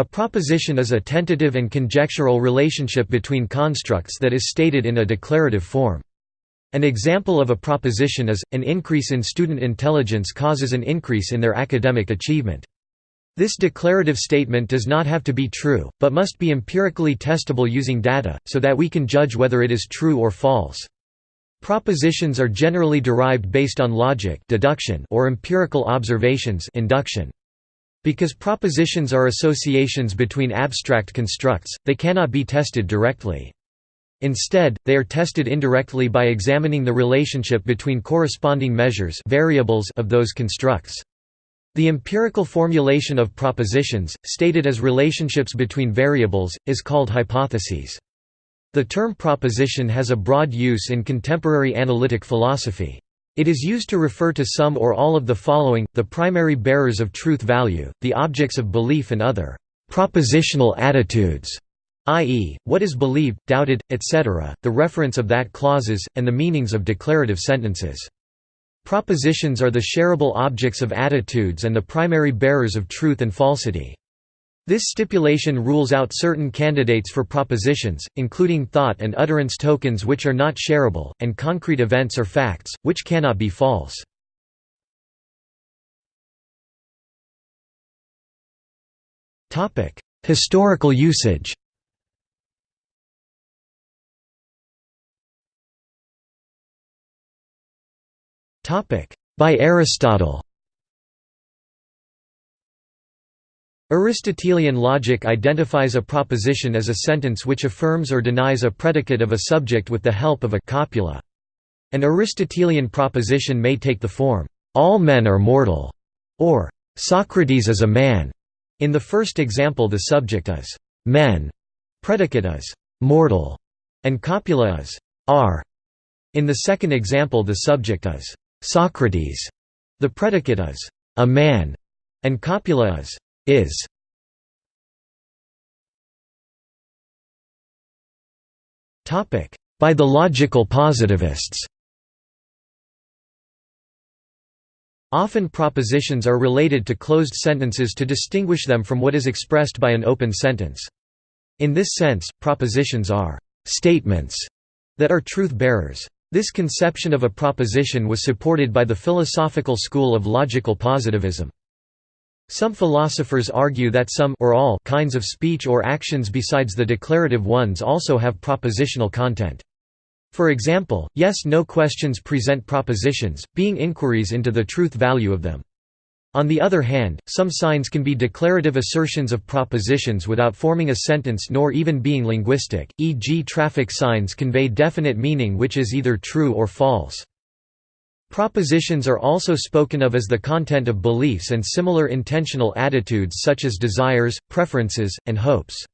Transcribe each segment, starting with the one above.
A proposition is a tentative and conjectural relationship between constructs that is stated in a declarative form. An example of a proposition is, an increase in student intelligence causes an increase in their academic achievement. This declarative statement does not have to be true, but must be empirically testable using data, so that we can judge whether it is true or false. Propositions are generally derived based on logic deduction or empirical observations induction. Because propositions are associations between abstract constructs, they cannot be tested directly. Instead, they are tested indirectly by examining the relationship between corresponding measures variables of those constructs. The empirical formulation of propositions, stated as relationships between variables, is called hypotheses. The term proposition has a broad use in contemporary analytic philosophy. It is used to refer to some or all of the following, the primary bearers of truth value, the objects of belief and other «propositional attitudes» i.e., what is believed, doubted, etc., the reference of that clauses, and the meanings of declarative sentences. Propositions are the shareable objects of attitudes and the primary bearers of truth and falsity. This stipulation rules out certain candidates for propositions, including thought and utterance tokens which are not shareable, and concrete events or facts, which cannot be false. Historical usage By Aristotle Aristotelian logic identifies a proposition as a sentence which affirms or denies a predicate of a subject with the help of a copula. An Aristotelian proposition may take the form, "'All men are mortal' or "'Socrates is a man'". In the first example the subject is "'men'", predicate is "'mortal' and copula is "'are'". In the second example the subject is Socrates. The predicate is a man, and copula is is. By the logical positivists. Often propositions are related to closed sentences to distinguish them from what is expressed by an open sentence. In this sense, propositions are statements that are truth bearers. This conception of a proposition was supported by the philosophical school of logical positivism. Some philosophers argue that some or all kinds of speech or actions besides the declarative ones also have propositional content. For example, yes-no questions present propositions, being inquiries into the truth value of them. On the other hand, some signs can be declarative assertions of propositions without forming a sentence nor even being linguistic, e.g. traffic signs convey definite meaning which is either true or false. Propositions are also spoken of as the content of beliefs and similar intentional attitudes such as desires, preferences, and hopes.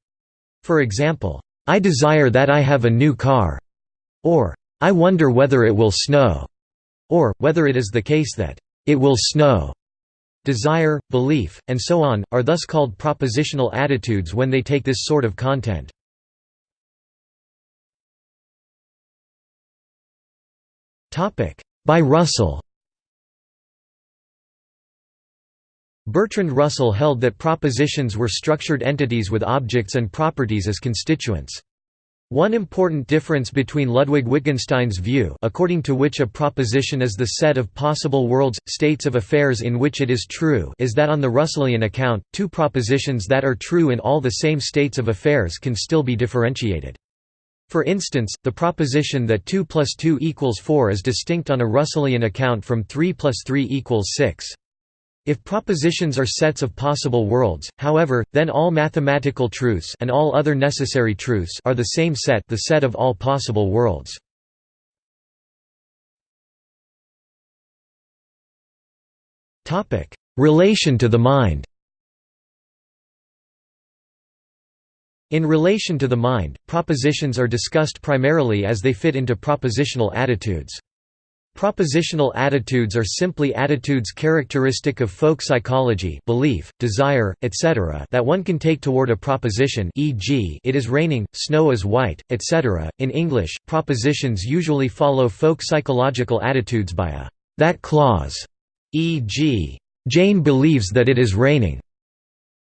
For example, I desire that I have a new car, or I wonder whether it will snow, or, whether it is the case that it will snow desire, belief, and so on, are thus called propositional attitudes when they take this sort of content. By Russell Bertrand Russell held that propositions were structured entities with objects and properties as constituents. One important difference between Ludwig Wittgenstein's view according to which a proposition is the set of possible worlds, states of affairs in which it is true is that on the Russellian account, two propositions that are true in all the same states of affairs can still be differentiated. For instance, the proposition that 2 plus 2 equals 4 is distinct on a Russellian account from 3 plus 3 equals 6. If propositions are sets of possible worlds, however, then all mathematical truths and all other necessary truths are the same set the set of all possible worlds. Relation to the mind In relation to the mind, propositions are discussed primarily as they fit into propositional attitudes. Propositional attitudes are simply attitudes characteristic of folk psychology belief, desire, etc. that one can take toward a proposition e.g. it is raining, snow is white, etc. In English, propositions usually follow folk psychological attitudes by a «that clause» e.g. Jane believes that it is raining.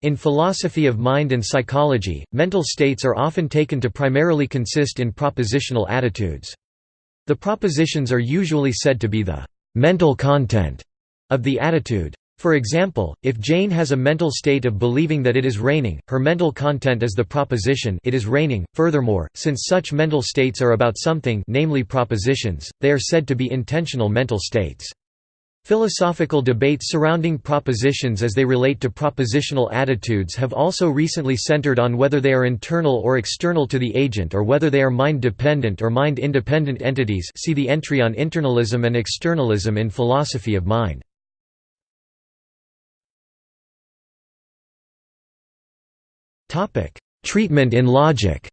In philosophy of mind and psychology, mental states are often taken to primarily consist in propositional attitudes. The propositions are usually said to be the mental content of the attitude. For example, if Jane has a mental state of believing that it is raining, her mental content is the proposition it is raining. Furthermore, since such mental states are about something namely propositions, they are said to be intentional mental states. Philosophical debates surrounding propositions as they relate to propositional attitudes have also recently centered on whether they are internal or external to the agent or whether they are mind-dependent or mind-independent entities see the entry on internalism and externalism in philosophy of mind. Treatment in logic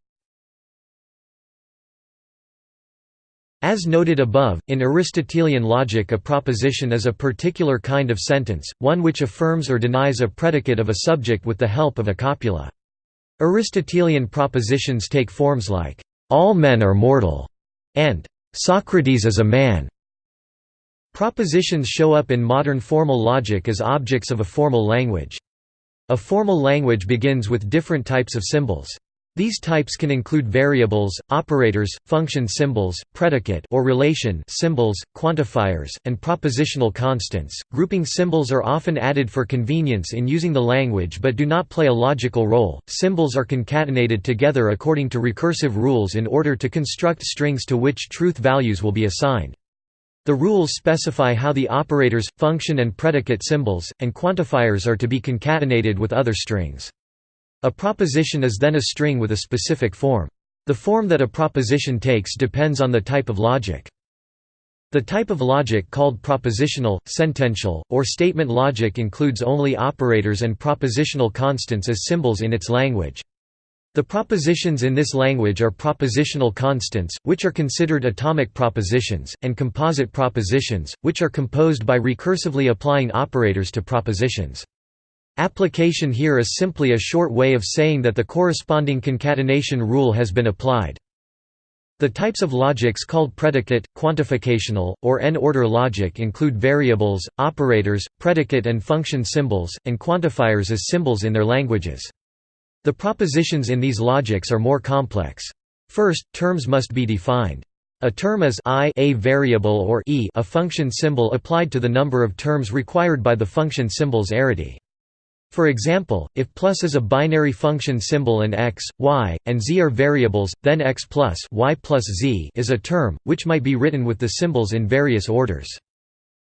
As noted above, in Aristotelian logic a proposition is a particular kind of sentence, one which affirms or denies a predicate of a subject with the help of a copula. Aristotelian propositions take forms like, "'All men are mortal' and "'Socrates is a man'". Propositions show up in modern formal logic as objects of a formal language. A formal language begins with different types of symbols. These types can include variables, operators, function symbols, predicate or relation symbols, quantifiers, and propositional constants. Grouping symbols are often added for convenience in using the language but do not play a logical role. Symbols are concatenated together according to recursive rules in order to construct strings to which truth values will be assigned. The rules specify how the operators, function and predicate symbols, and quantifiers are to be concatenated with other strings. A proposition is then a string with a specific form. The form that a proposition takes depends on the type of logic. The type of logic called propositional, sentential, or statement logic includes only operators and propositional constants as symbols in its language. The propositions in this language are propositional constants, which are considered atomic propositions, and composite propositions, which are composed by recursively applying operators to propositions. Application here is simply a short way of saying that the corresponding concatenation rule has been applied. The types of logics called predicate, quantificational, or n-order logic include variables, operators, predicate and function symbols, and quantifiers as symbols in their languages. The propositions in these logics are more complex. First, terms must be defined. A term is i a variable or e a function symbol applied to the number of terms required by the function symbol's arity. For example, if plus is a binary function symbol and x, y, and z are variables, then x plus y plus z is a term, which might be written with the symbols in various orders.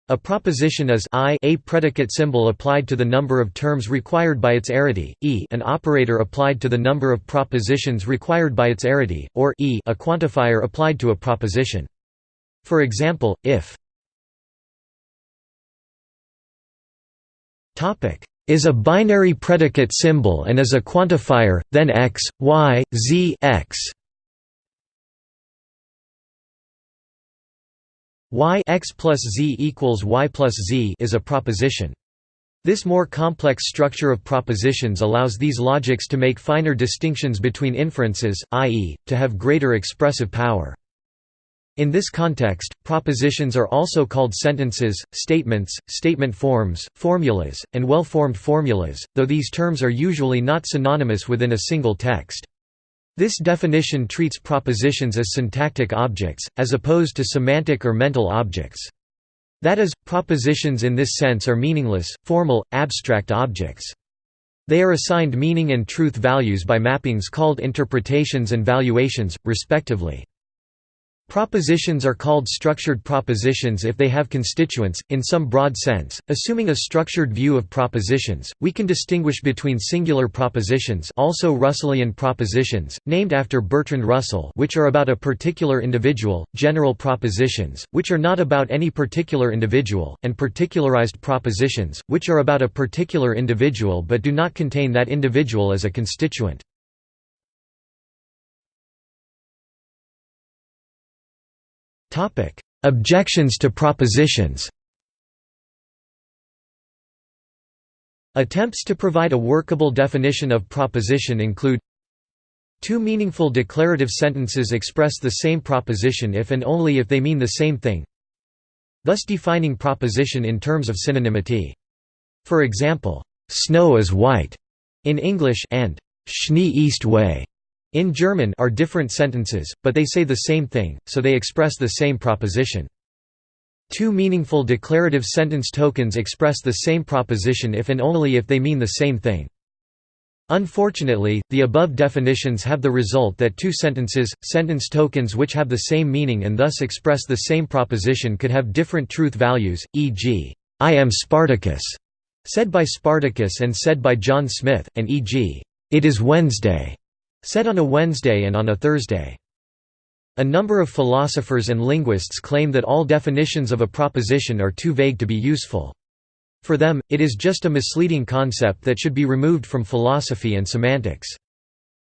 A proposition is i a predicate symbol applied to the number of terms required by its arity, e an operator applied to the number of propositions required by its arity, or e a quantifier applied to a proposition. For example, if is a binary predicate symbol and is a quantifier, then x, y, z x y x plus z equals y plus z is a proposition. This more complex structure of propositions allows these logics to make finer distinctions between inferences, i.e., to have greater expressive power. In this context, propositions are also called sentences, statements, statement forms, formulas, and well-formed formulas, though these terms are usually not synonymous within a single text. This definition treats propositions as syntactic objects, as opposed to semantic or mental objects. That is, propositions in this sense are meaningless, formal, abstract objects. They are assigned meaning and truth values by mappings called interpretations and valuations, respectively. Propositions are called structured propositions if they have constituents, in some broad sense. Assuming a structured view of propositions, we can distinguish between singular propositions also Russellian propositions, named after Bertrand Russell which are about a particular individual, general propositions, which are not about any particular individual, and particularized propositions, which are about a particular individual but do not contain that individual as a constituent. Objections to propositions. Attempts to provide a workable definition of proposition include Two meaningful declarative sentences express the same proposition if and only if they mean the same thing thus defining proposition in terms of synonymity. For example, "'Snow is white' In English and Schnee ist weiß in German are different sentences, but they say the same thing, so they express the same proposition. Two meaningful declarative sentence tokens express the same proposition if and only if they mean the same thing. Unfortunately, the above definitions have the result that two sentences, sentence tokens which have the same meaning and thus express the same proposition could have different truth values, e.g., "'I am Spartacus' said by Spartacus and said by John Smith, and e.g., "'It is Wednesday' said on a Wednesday and on a Thursday. A number of philosophers and linguists claim that all definitions of a proposition are too vague to be useful. For them, it is just a misleading concept that should be removed from philosophy and semantics.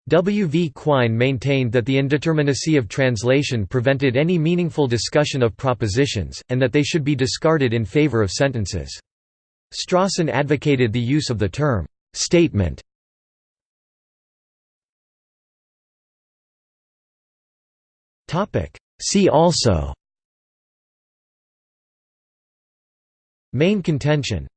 W. V. Quine maintained that the indeterminacy of translation prevented any meaningful discussion of propositions, and that they should be discarded in favor of sentences. Strawson advocated the use of the term, "'statement' See also. Main contention